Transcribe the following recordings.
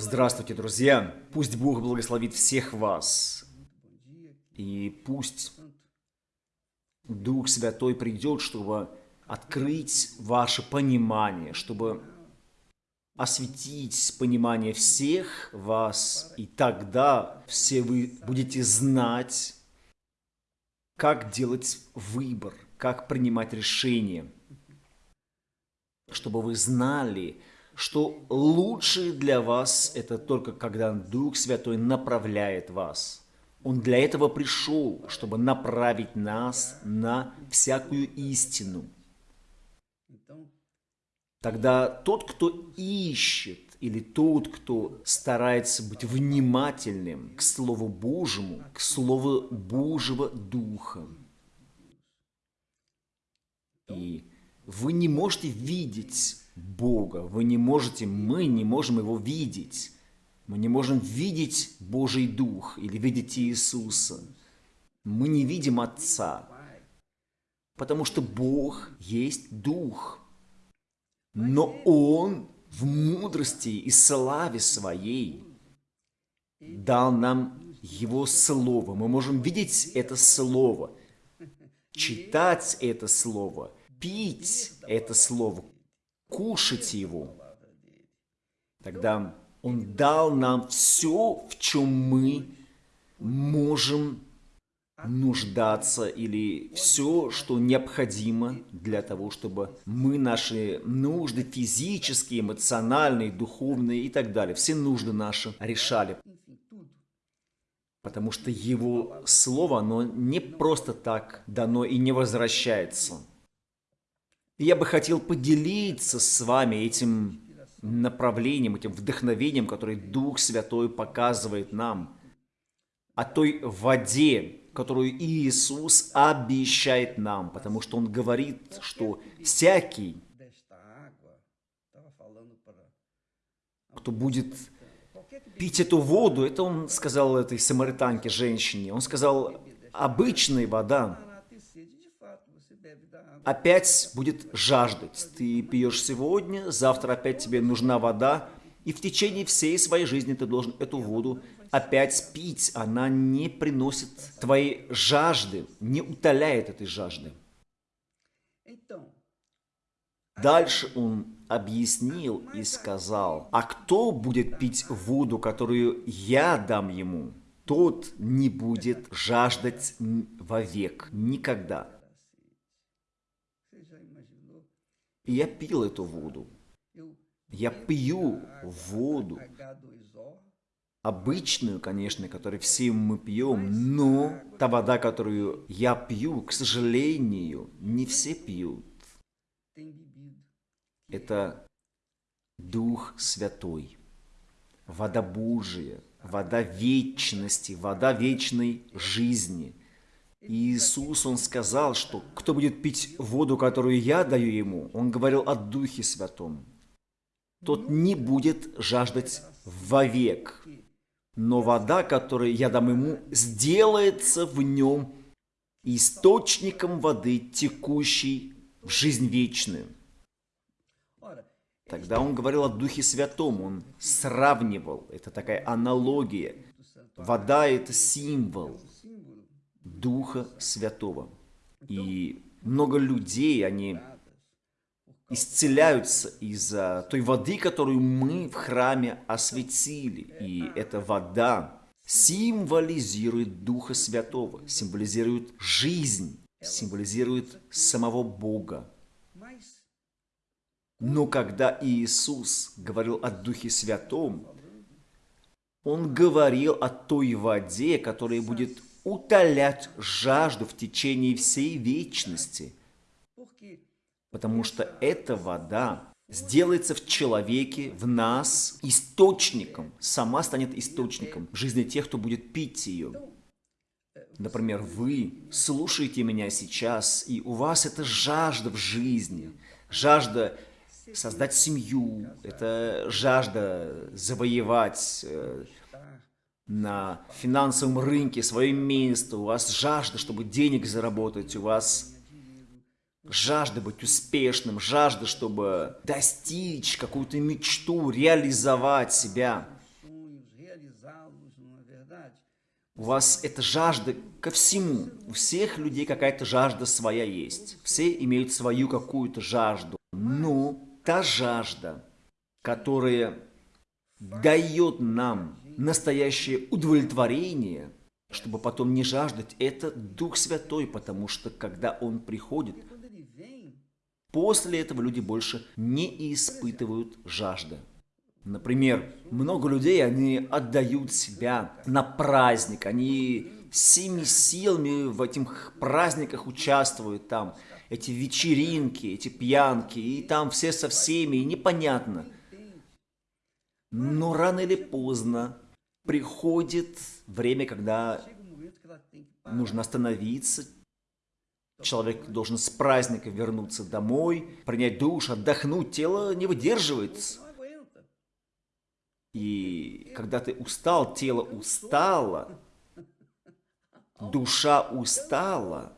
Здравствуйте, друзья! Пусть Бог благословит всех вас. И пусть Дух Святой придет, чтобы открыть ваше понимание, чтобы осветить понимание всех вас, и тогда все вы будете знать, как делать выбор, как принимать решения, чтобы вы знали, что лучше для вас это только когда Дух Святой направляет вас. Он для этого пришел, чтобы направить нас на всякую истину. Тогда тот, кто ищет, или тот, кто старается быть внимательным к Слову Божьему, к Слову Божьего Духа. И вы не можете видеть Бога. Вы не можете, мы не можем Его видеть. Мы не можем видеть Божий Дух или видеть Иисуса. Мы не видим Отца, потому что Бог есть Дух. Но Он в мудрости и славе Своей дал нам Его Слово. Мы можем видеть это Слово, читать это Слово, пить это Слово, кушать его. Тогда Он дал нам все, в чем мы можем нуждаться или все, что необходимо для того, чтобы мы наши нужды физические, эмоциональные, духовные и так далее, все нужды наши решали. Потому что Его Слово, оно не просто так дано и не возвращается – я бы хотел поделиться с вами этим направлением, этим вдохновением, которое Дух Святой показывает нам, о той воде, которую Иисус обещает нам, потому что Он говорит, что всякий, кто будет пить эту воду, это Он сказал этой самаританке, женщине, Он сказал, обычная вода, опять будет жаждать. Ты пьешь сегодня, завтра опять тебе нужна вода, и в течение всей своей жизни ты должен эту воду опять пить. Она не приносит твоей жажды, не утоляет этой жажды. Дальше он объяснил и сказал, а кто будет пить воду, которую я дам ему, тот не будет жаждать вовек, никогда. И я пил эту воду. Я пью воду. Обычную, конечно, которую все мы пьем, но та вода, которую я пью, к сожалению, не все пьют. Это Дух Святой, вода Божия, вода вечности, вода вечной жизни – Иисус, Он сказал, что кто будет пить воду, которую я даю ему, Он говорил о Духе Святом, тот не будет жаждать вовек. Но вода, которую я дам ему, сделается в нем источником воды, текущей в жизнь вечную. Тогда он говорил о Духе Святом, он сравнивал, это такая аналогия. Вода – это символ, Духа Святого. И много людей, они исцеляются из-за той воды, которую мы в храме осветили. И эта вода символизирует Духа Святого, символизирует жизнь, символизирует самого Бога. Но когда Иисус говорил о Духе Святом, Он говорил о той воде, которая будет утолять жажду в течение всей вечности. Потому что эта вода сделается в человеке, в нас, источником, сама станет источником жизни тех, кто будет пить ее. Например, вы слушаете меня сейчас, и у вас это жажда в жизни, жажда создать семью, это жажда завоевать э, на финансовом рынке, свое место, у вас жажда, чтобы денег заработать, у вас жажда быть успешным, жажда, чтобы достичь какую-то мечту, реализовать себя. У вас эта жажда ко всему. У всех людей какая-то жажда своя есть. Все имеют свою какую-то жажду. Но та жажда, которая дает нам настоящее удовлетворение, чтобы потом не жаждать, это Дух Святой, потому что когда Он приходит, после этого люди больше не испытывают жажды. Например, много людей, они отдают себя на праздник, они всеми силами в этих праздниках участвуют там, эти вечеринки, эти пьянки, и там все со всеми, и непонятно. Но рано или поздно приходит время, когда нужно остановиться, человек должен с праздника вернуться домой, принять душ, отдохнуть, тело не выдерживает. И когда ты устал, тело устало, душа устала,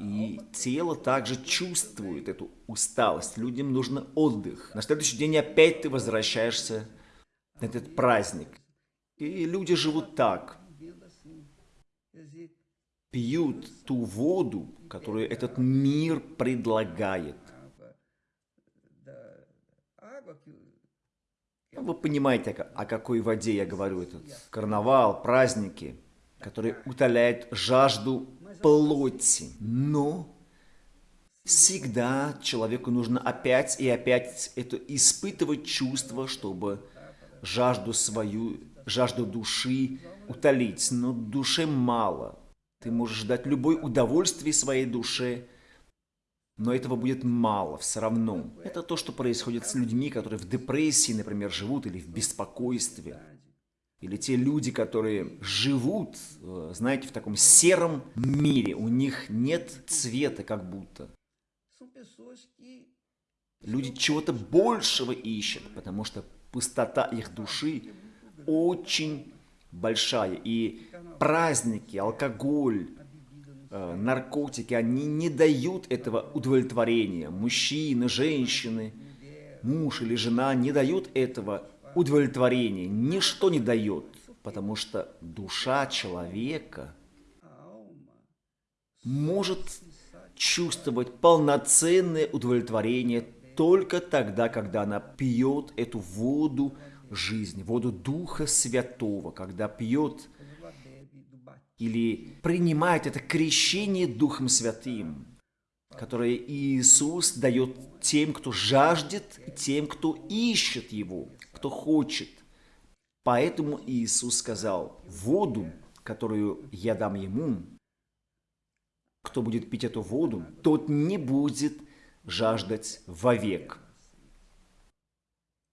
и тело также чувствует эту усталость. Людям нужно отдых. На следующий день опять ты возвращаешься на этот праздник. И люди живут так. Пьют ту воду, которую этот мир предлагает. Вы понимаете, о какой воде я говорю. Этот карнавал, праздники, которые утоляют жажду плоти. Но всегда человеку нужно опять и опять это испытывать чувство, чтобы жажду свою жажду души утолить, но душе мало. Ты можешь дать любое удовольствие своей душе, но этого будет мало все равно. Это то, что происходит с людьми, которые в депрессии, например, живут или в беспокойстве. Или те люди, которые живут, э, знаете, в таком сером мире, у них нет цвета как будто. Люди чего-то большего ищут, потому что пустота их души очень большая. И праздники, алкоголь, э, наркотики, они не дают этого удовлетворения. Мужчины, женщины, муж или жена не дают этого удовлетворения. Ничто не дает, потому что душа человека может чувствовать полноценное удовлетворение только тогда, когда она пьет эту воду жизни, воду Духа Святого, когда пьет или принимает это крещение Духом Святым, которое Иисус дает тем, кто жаждет, и тем, кто ищет Его, кто хочет. Поэтому Иисус сказал, воду, которую я дам ему, кто будет пить эту воду, тот не будет жаждать вовек.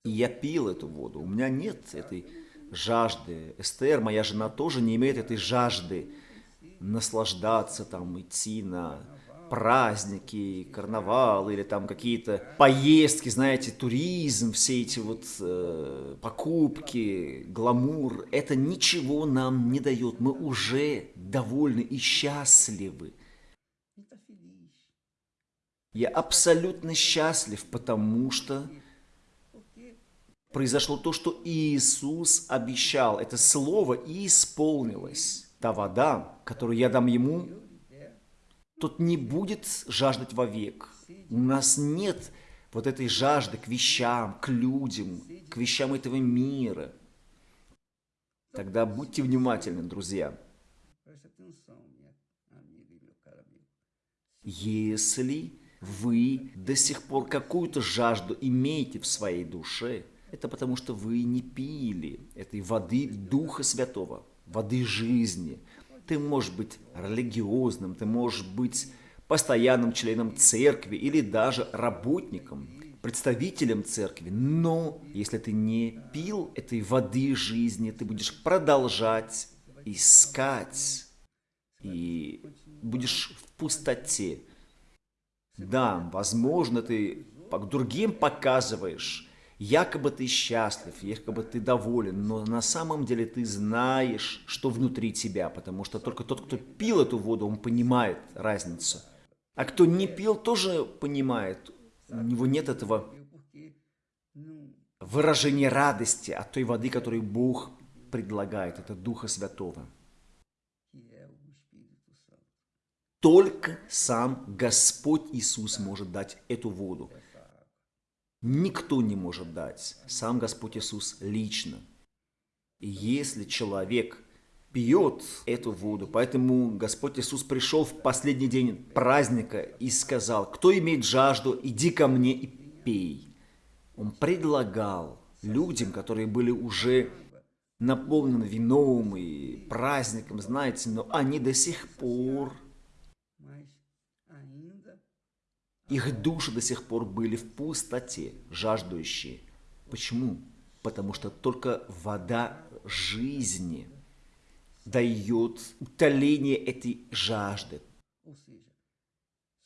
И я пил эту воду. У меня нет этой жажды. Эстер, моя жена, тоже не имеет этой жажды наслаждаться, там, идти на праздники, карнавал или там какие-то поездки, знаете, туризм, все эти вот э, покупки, гламур, это ничего нам не дает. Мы уже довольны и счастливы. Я абсолютно счастлив, потому что произошло то, что Иисус обещал. Это слово исполнилось. Та вода, которую я дам ему, тот не будет жаждать вовек. У нас нет вот этой жажды к вещам, к людям, к вещам этого мира. Тогда будьте внимательны, друзья. Если вы до сих пор какую-то жажду имеете в своей душе, это потому что вы не пили этой воды Духа Святого, воды жизни. Ты можешь быть религиозным, ты можешь быть постоянным членом церкви или даже работником, представителем церкви. Но если ты не пил этой воды жизни, ты будешь продолжать искать и будешь в пустоте. Да, возможно, ты другим показываешь Якобы ты счастлив, якобы ты доволен, но на самом деле ты знаешь, что внутри тебя, потому что только тот, кто пил эту воду, он понимает разницу. А кто не пил, тоже понимает, у него нет этого выражения радости от той воды, которую Бог предлагает, это Духа Святого. Только сам Господь Иисус может дать эту воду. Никто не может дать. Сам Господь Иисус лично. И если человек пьет эту воду, поэтому Господь Иисус пришел в последний день праздника и сказал, кто имеет жажду, иди ко мне и пей. Он предлагал людям, которые были уже наполнены вином и праздником, знаете, но они до сих пор, их души до сих пор были в пустоте, жаждущие. Почему? Потому что только вода жизни дает утоление этой жажды.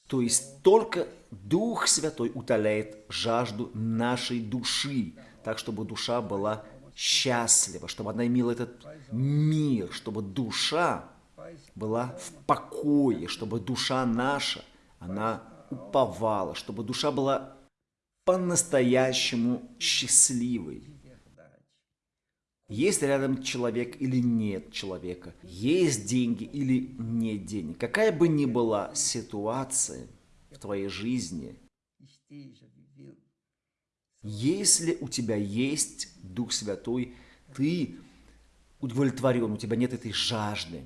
То есть только Дух Святой утоляет жажду нашей души, так чтобы душа была счастлива, чтобы она имела этот мир, чтобы душа была в покое, чтобы душа наша, она уповала, чтобы душа была по-настоящему счастливой. Есть рядом человек или нет человека, есть деньги или нет денег. Какая бы ни была ситуация в твоей жизни, если у тебя есть Дух Святой, ты удовлетворен, у тебя нет этой жажды.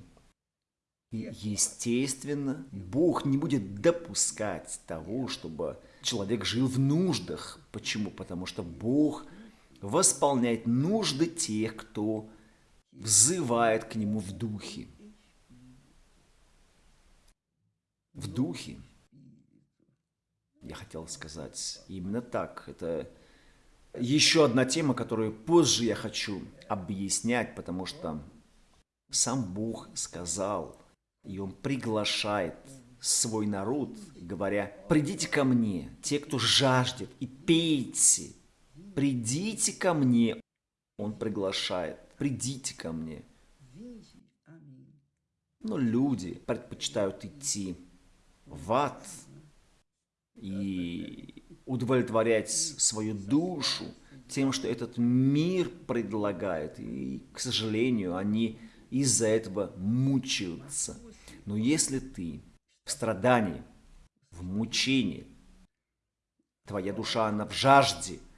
И, естественно, Бог не будет допускать того, чтобы человек жил в нуждах. Почему? Потому что Бог – восполнять нужды тех, кто взывает к Нему в духе. В духе. Я хотел сказать именно так. Это еще одна тема, которую позже я хочу объяснять, потому что сам Бог сказал, и Он приглашает свой народ, говоря, «Придите ко мне, те, кто жаждет, и пейте, придите ко мне. Он приглашает, придите ко мне. Но люди предпочитают идти в ад и удовлетворять свою душу тем, что этот мир предлагает. И, к сожалению, они из-за этого мучаются. Но если ты в страдании, в мучении, твоя душа, она в жажде –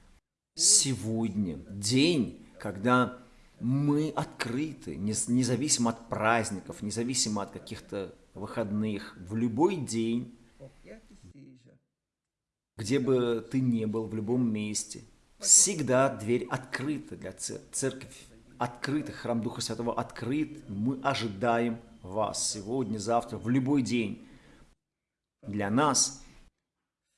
сегодня день, когда мы открыты, независимо от праздников, независимо от каких-то выходных, в любой день, где бы ты ни был, в любом месте, всегда дверь открыта для церкви. Церковь открыта, храм Духа Святого открыт. Мы ожидаем вас сегодня, завтра, в любой день. Для нас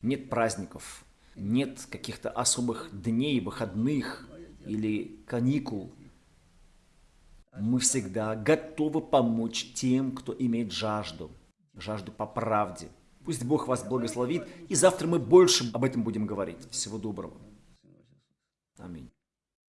нет праздников, нет каких-то особых дней, выходных или каникул. Мы всегда готовы помочь тем, кто имеет жажду, жажду по правде. Пусть Бог вас благословит, и завтра мы больше об этом будем говорить. Всего доброго. Аминь.